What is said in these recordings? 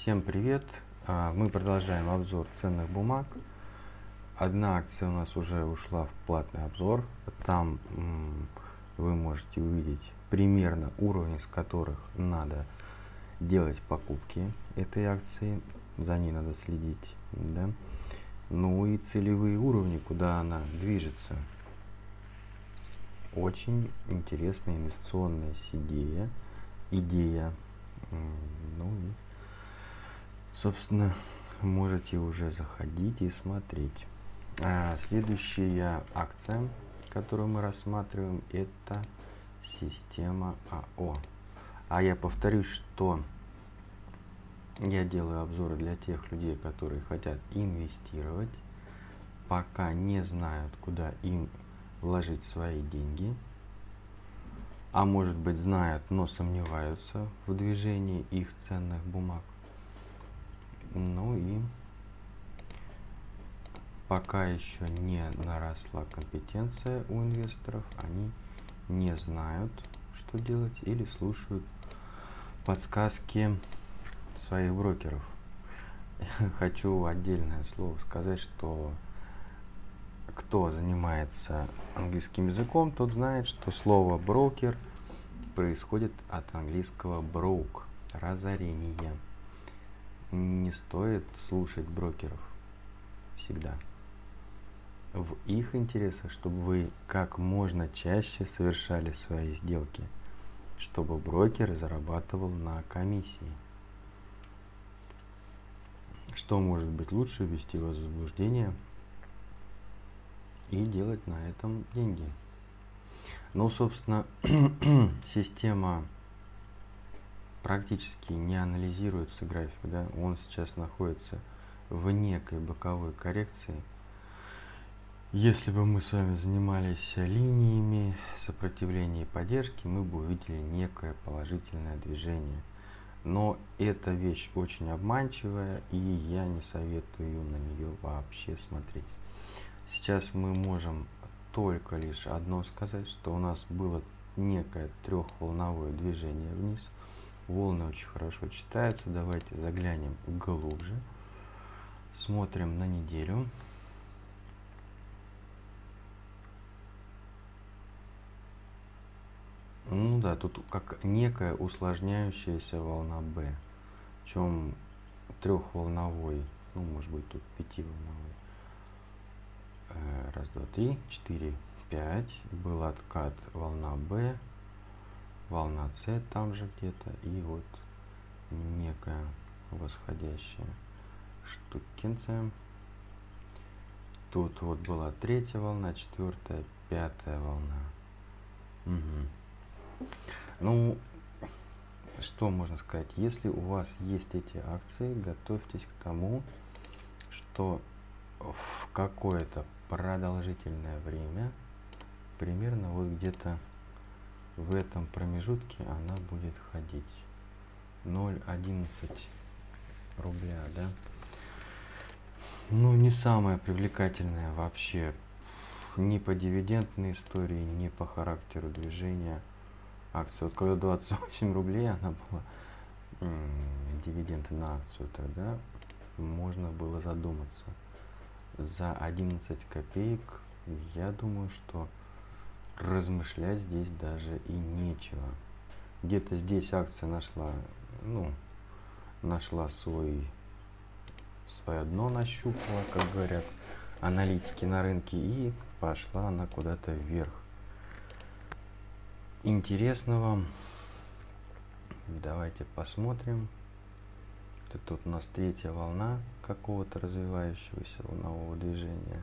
Всем привет! А, мы продолжаем обзор ценных бумаг. Одна акция у нас уже ушла в платный обзор. Там вы можете увидеть примерно уровни, с которых надо делать покупки этой акции. За ней надо следить. Да? Ну и целевые уровни, куда она движется. Очень интересная инвестиционная идея. Идея. Ну и собственно, можете уже заходить и смотреть. А следующая акция, которую мы рассматриваем, это система АО. А я повторюсь, что я делаю обзоры для тех людей, которые хотят инвестировать, пока не знают, куда им вложить свои деньги, а может быть знают, но сомневаются в движении их ценных бумаг. Ну и пока еще не наросла компетенция у инвесторов, они не знают, что делать или слушают подсказки своих брокеров. Хочу отдельное слово сказать, что кто занимается английским языком, тот знает, что слово брокер происходит от английского broke – разорение не стоит слушать брокеров всегда. В их интересах, чтобы вы как можно чаще совершали свои сделки, чтобы брокер зарабатывал на комиссии. Что может быть лучше ввести вас в заблуждение и делать на этом деньги? Ну, собственно, система практически не анализируется график, да, он сейчас находится в некой боковой коррекции. Если бы мы с вами занимались линиями сопротивления и поддержки, мы бы увидели некое положительное движение. Но эта вещь очень обманчивая, и я не советую на нее вообще смотреть. Сейчас мы можем только лишь одно сказать, что у нас было некое трехволновое движение вниз – Волны очень хорошо читаются. Давайте заглянем глубже. Смотрим на неделю. Ну да, тут как некая усложняющаяся волна B. Причем трехволновой, ну может быть тут пятиволновой. Э, раз, два, три, четыре, пять. Был откат волна B волна С там же где-то и вот некая восходящая штукенция. Тут вот была третья волна, четвертая, пятая волна. Угу. Ну, что можно сказать? Если у вас есть эти акции, готовьтесь к тому, что в какое-то продолжительное время, примерно вот где-то в этом промежутке она будет ходить 0,11 рубля, да? Ну, не самая привлекательная вообще ни по дивидендной истории, ни по характеру движения акции. Вот когда 28 рублей она была, дивиденды на акцию, тогда можно было задуматься. За 11 копеек, я думаю, что размышлять здесь даже и нечего. Где-то здесь акция нашла, ну, нашла свой, свое дно нащупала, как говорят аналитики на рынке, и пошла она куда-то вверх. Интересного. Давайте посмотрим. Тут у нас третья волна какого-то развивающегося волнового движения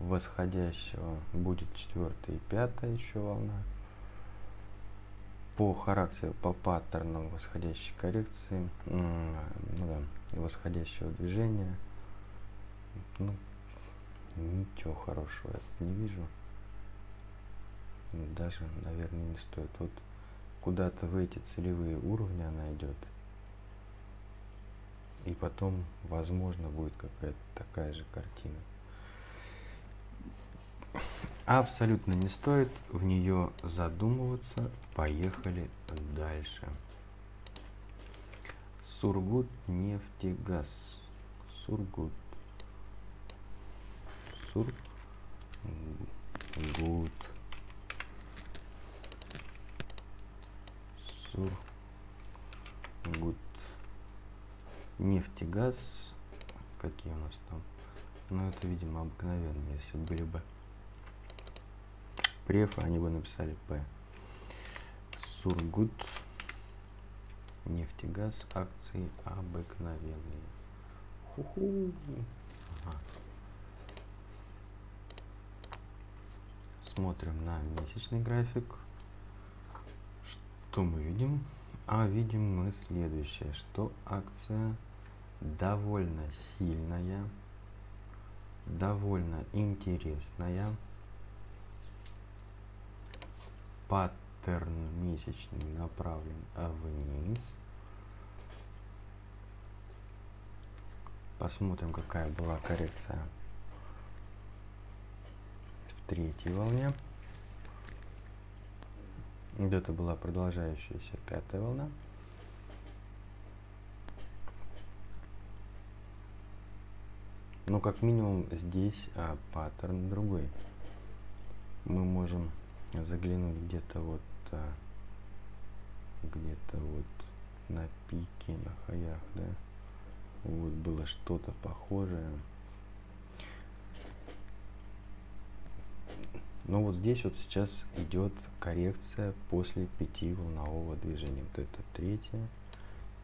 восходящего будет четвертая и пятая еще волна. По характеру, по паттернам восходящей коррекции, ну да, восходящего движения, ну, ничего хорошего я не вижу. Даже, наверное, не стоит. Вот куда-то в эти целевые уровни она идет. И потом, возможно, будет какая-то такая же картина абсолютно не стоит в нее задумываться. Поехали дальше. Сургут нефтегаз. Сургут. Сургут. Сургут. Нефтегаз. Какие у нас там? Ну, это, видимо, обыкновенные, если были бы преф, они бы написали П. Сургут. Нефтегаз. Акции обыкновенные. Ху-ху. Ага. Смотрим на месячный график. Что мы видим? А видим мы следующее, что акция довольно сильная, довольно интересная. Паттерн месячный направлен вниз. Посмотрим, какая была коррекция в третьей волне. Где-то была продолжающаяся пятая волна. Но как минимум здесь а, паттерн другой. Мы можем заглянуть где-то вот а, где-то вот на пике, на хаях, да. Вот было что-то похожее. Но вот здесь вот сейчас идет коррекция после пяти волнового движения. Вот это третье,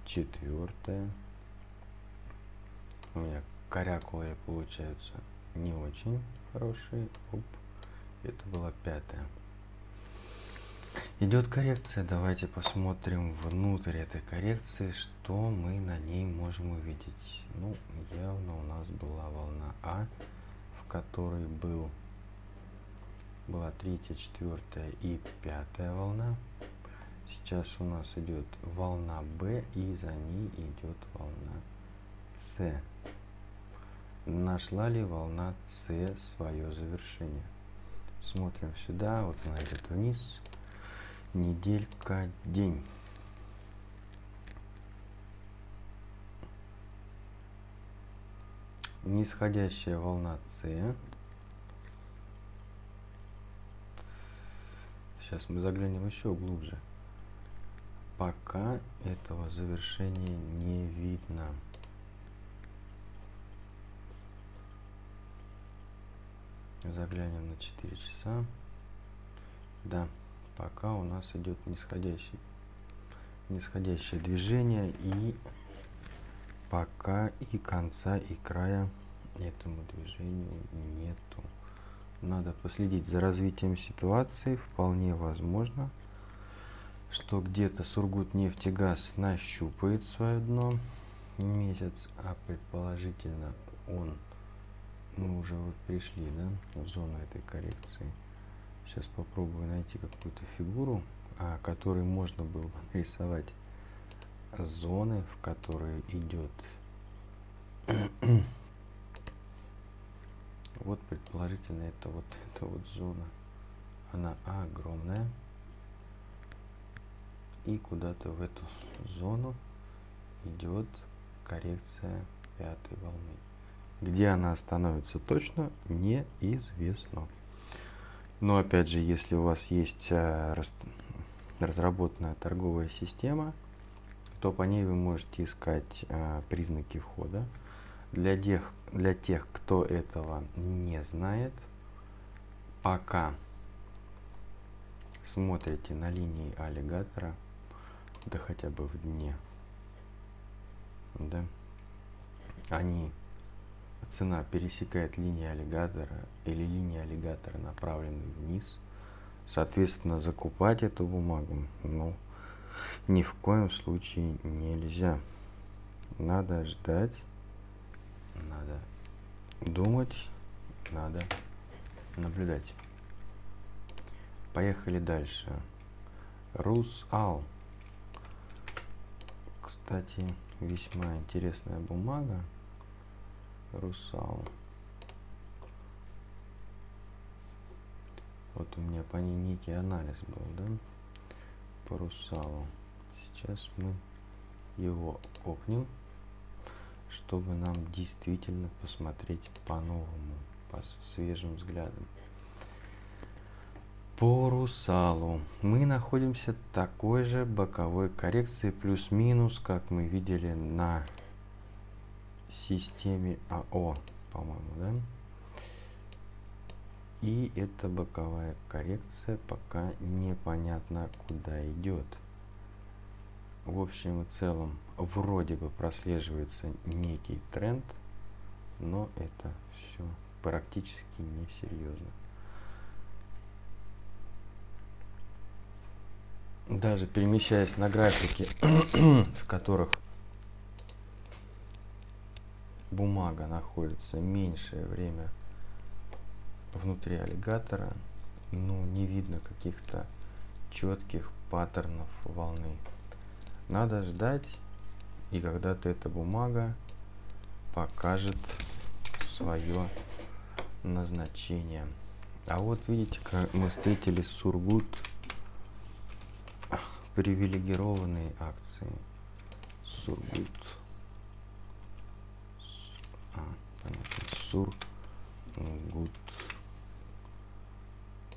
четвертое. У меня корякулы получаются не очень хорошие. Оп. Это была пятая. Идет коррекция. Давайте посмотрим внутрь этой коррекции, что мы на ней можем увидеть. Ну, явно у нас была волна А, в которой был, была третья, четвертая и пятая волна. Сейчас у нас идет волна Б, и за ней идет волна С нашла ли волна С свое завершение. Смотрим сюда, вот она идет вниз, неделька, день. Нисходящая волна С. Сейчас мы заглянем еще глубже. Пока этого завершения не видно. заглянем на 4 часа да пока у нас идет нисходящий нисходящее движение и пока и конца и края этому движению нету. Надо последить за развитием ситуации. Вполне возможно что где-то Сургут нефтегаз нащупает свое дно. Месяц а предположительно он мы уже вот пришли, да, в зону этой коррекции. Сейчас попробую найти какую-то фигуру, а, которой можно было бы нарисовать зоны, в которые идет. вот предположительно это вот эта вот зона. Она огромная. И куда-то в эту зону идет коррекция пятой волны. Где она остановится точно, неизвестно. Но опять же, если у вас есть э, разработанная торговая система, то по ней вы можете искать э, признаки входа. Для тех, для тех, кто этого не знает, пока смотрите на линии аллигатора, да хотя бы в дне, да, они цена пересекает линии аллигатора или линии аллигатора направлены вниз, соответственно, закупать эту бумагу ну, ни в коем случае нельзя. Надо ждать, надо думать, надо наблюдать. Поехали дальше. Русал. Кстати, весьма интересная бумага русал. Вот у меня по ней некий анализ был, да? По русалу. Сейчас мы его опнем, чтобы нам действительно посмотреть по-новому, по свежим взглядам. По русалу мы находимся такой же боковой коррекции плюс-минус, как мы видели на системе АО, по-моему, да? И эта боковая коррекция пока непонятно куда идет. В общем и целом, вроде бы прослеживается некий тренд, но это все практически несерьезно. даже перемещаясь на графике, в которых бумага находится меньшее время внутри аллигатора, ну, не видно каких-то четких паттернов волны. Надо ждать, и когда-то эта бумага покажет свое назначение. А вот видите, как мы встретили Сургут привилегированные акции. Сургут. Понятно. Сургут.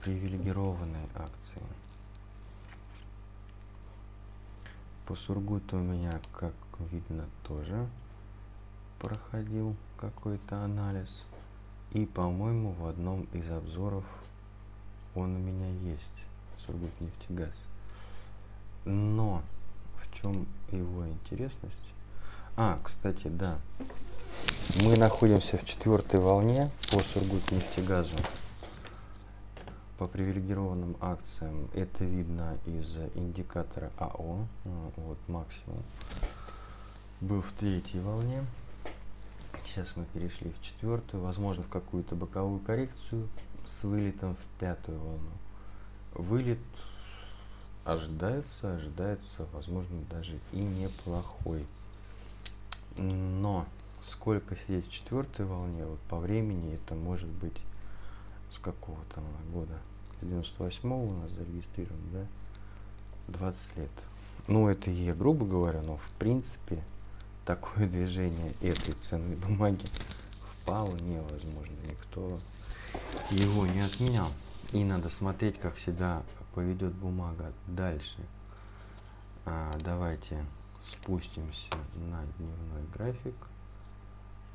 Привилегированные акции. По Сургуту у меня, как видно, тоже проходил какой-то анализ. И, по-моему, в одном из обзоров он у меня есть. Сургут нефтегаз. Но в чем его интересность? А, кстати, да. Мы находимся в четвертой волне по Сургутнефтегазу по привилегированным акциям. Это видно из индикатора АО. Вот максимум был в третьей волне. Сейчас мы перешли в четвертую, возможно, в какую-то боковую коррекцию с вылетом в пятую волну. Вылет ожидается, ожидается, возможно, даже и неплохой. Но сколько сидеть в четвертой волне, вот по времени это может быть с какого там года? 98 у нас зарегистрирован, да? 20 лет. Ну, это я грубо говоря, но в принципе такое движение этой ценной бумаги вполне возможно. Никто его не отменял. И надо смотреть, как себя поведет бумага дальше. А, давайте спустимся на дневной график.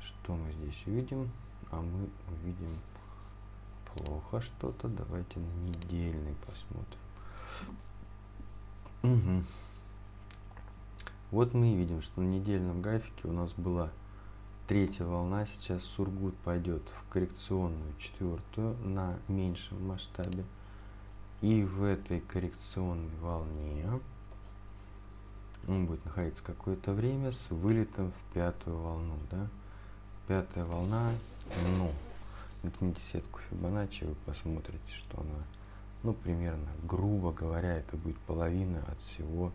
Что мы здесь увидим? А мы увидим плохо что-то. Давайте на недельный посмотрим. Угу. Вот мы видим, что на недельном графике у нас была третья волна. Сейчас Сургут пойдет в коррекционную четвертую на меньшем масштабе. И в этой коррекционной волне он будет находиться какое-то время с вылетом в пятую волну. Да? Пятая волна, ну, натяните сетку Фибоначчи, вы посмотрите, что она, ну, примерно, грубо говоря, это будет половина от всего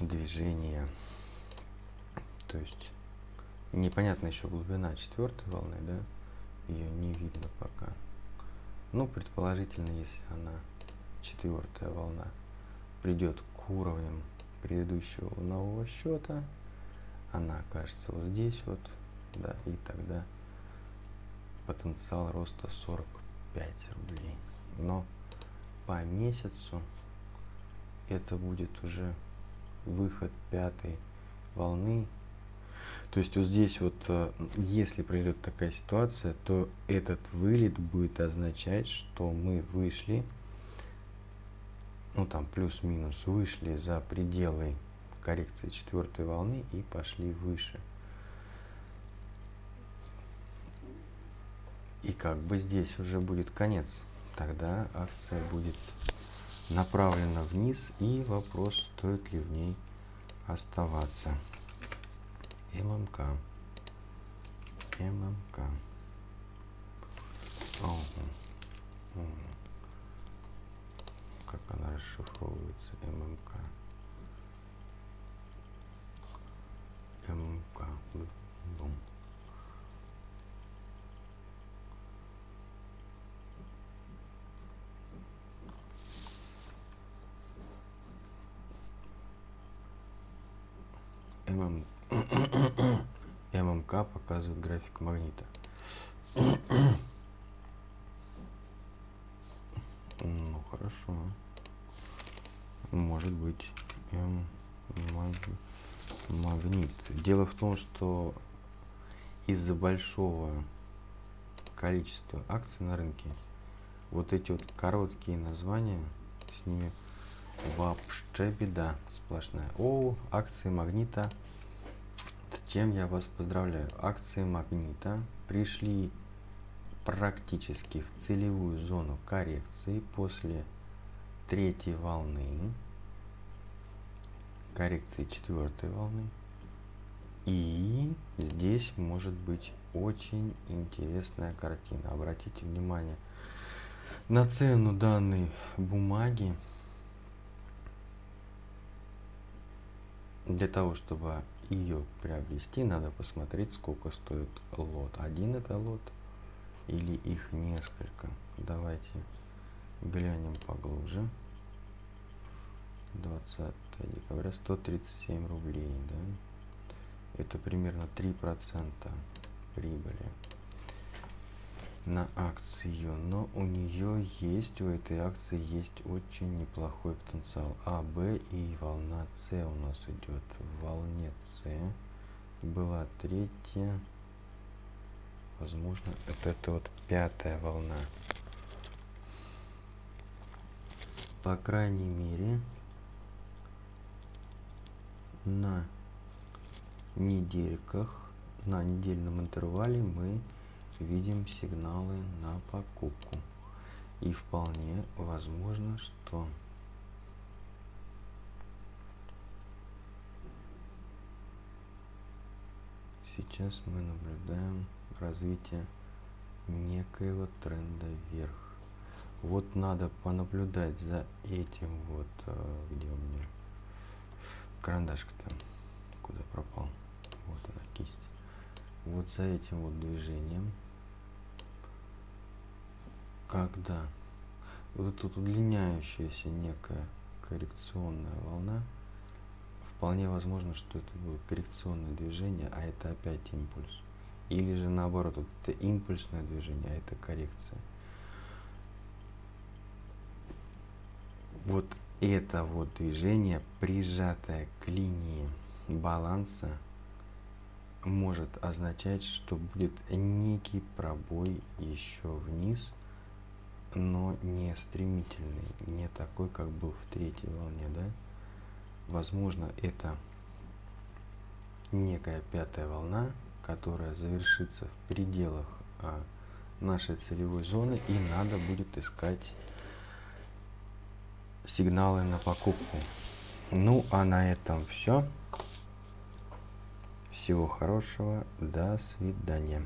движения. То есть непонятно еще глубина четвертой волны, да, ее не видно пока. Ну, предположительно, если она, четвертая волна, придет к уровням предыдущего волнового счета, она окажется вот здесь вот, да, и тогда потенциал роста 45 рублей. Но по месяцу это будет уже выход пятой волны то есть вот здесь вот, э, если произойдет такая ситуация, то этот вылет будет означать, что мы вышли, ну там плюс-минус, вышли за пределы коррекции четвертой волны и пошли выше. И как бы здесь уже будет конец. Тогда акция будет направлена вниз и вопрос, стоит ли в ней оставаться. ММК. ММК. Ого. Ого. Как она расшифровывается? ММК. ММК. Бум. ММ... ММК показывает график магнита. Ну хорошо. Может быть М маг... магнит. Дело в том, что из-за большого количества акций на рынке вот эти вот короткие названия с ними вообще беда сплошная. О, акции магнита. С чем я вас поздравляю. Акции магнита пришли практически в целевую зону коррекции после третьей волны, коррекции четвертой волны. И здесь может быть очень интересная картина. Обратите внимание на цену данной бумаги. Для того, чтобы ее приобрести, надо посмотреть, сколько стоит лот. Один это лот или их несколько. Давайте глянем поглубже. 20 декабря 137 рублей, да? Это примерно 3% прибыли на акцию, но у нее есть, у этой акции есть очень неплохой потенциал. А, Б и волна С у нас идет. В волне С была третья, возможно, это, это вот пятая волна. По крайней мере, на недельках, на недельном интервале мы видим сигналы на покупку. И вполне возможно, что сейчас мы наблюдаем развитие некоего тренда вверх. Вот надо понаблюдать за этим вот, э, где у меня карандашка-то, куда пропал, вот она кисть. Вот за этим вот движением когда вот эта удлиняющаяся некая коррекционная волна, вполне возможно, что это было коррекционное движение, а это опять импульс. Или же наоборот, вот это импульсное движение, а это коррекция. Вот это вот движение, прижатое к линии баланса, может означать, что будет некий пробой еще вниз – но не стремительный, не такой, как был в третьей волне, да? Возможно, это некая пятая волна, которая завершится в пределах а, нашей целевой зоны, и надо будет искать сигналы на покупку. Ну, а на этом все. Всего хорошего. До свидания.